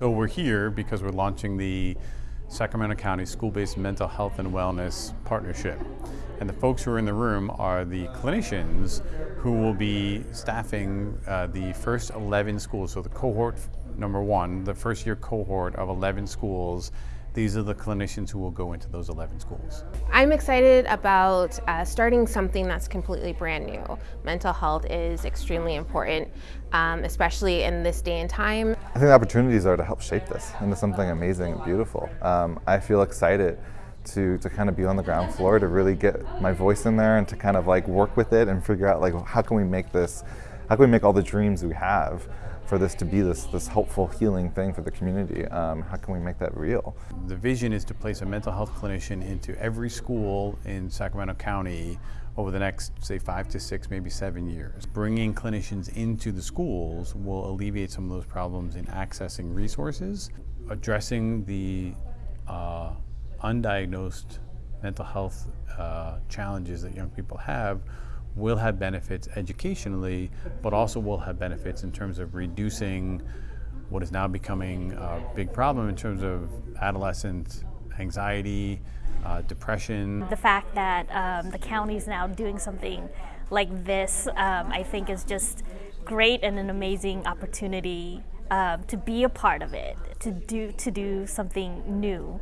So we're here because we're launching the Sacramento County School-Based Mental Health and Wellness Partnership. And the folks who are in the room are the clinicians who will be staffing uh, the first 11 schools. So the cohort number one, the first year cohort of 11 schools these are the clinicians who will go into those 11 schools. I'm excited about uh, starting something that's completely brand new. Mental health is extremely important, um, especially in this day and time. I think the opportunities are to help shape this into something amazing and beautiful. Um, I feel excited to, to kind of be on the ground floor, to really get my voice in there and to kind of like work with it and figure out like how can we make this, how can we make all the dreams we have for this to be this, this helpful, healing thing for the community. Um, how can we make that real? The vision is to place a mental health clinician into every school in Sacramento County over the next, say, five to six, maybe seven years. Bringing clinicians into the schools will alleviate some of those problems in accessing resources, addressing the uh, undiagnosed mental health uh, challenges that young people have will have benefits educationally, but also will have benefits in terms of reducing what is now becoming a big problem in terms of adolescent anxiety, uh, depression. The fact that um, the county is now doing something like this, um, I think is just great and an amazing opportunity um, to be a part of it, to do, to do something new.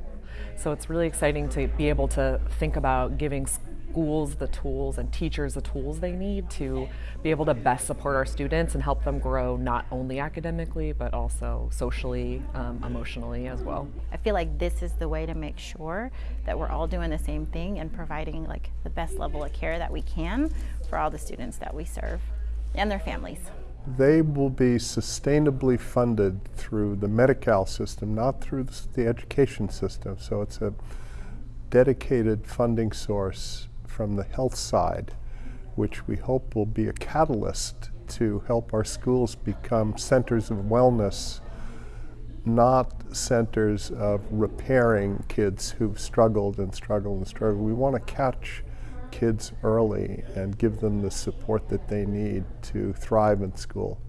So it's really exciting to be able to think about giving schools the tools and teachers the tools they need to be able to best support our students and help them grow not only academically but also socially, um, emotionally as well. I feel like this is the way to make sure that we're all doing the same thing and providing like the best level of care that we can for all the students that we serve and their families. They will be sustainably funded through the Medi-Cal system, not through the education system. So it's a dedicated funding source from the health side, which we hope will be a catalyst to help our schools become centers of wellness, not centers of repairing kids who've struggled and struggled and struggled. We want to catch kids early and give them the support that they need to thrive in school.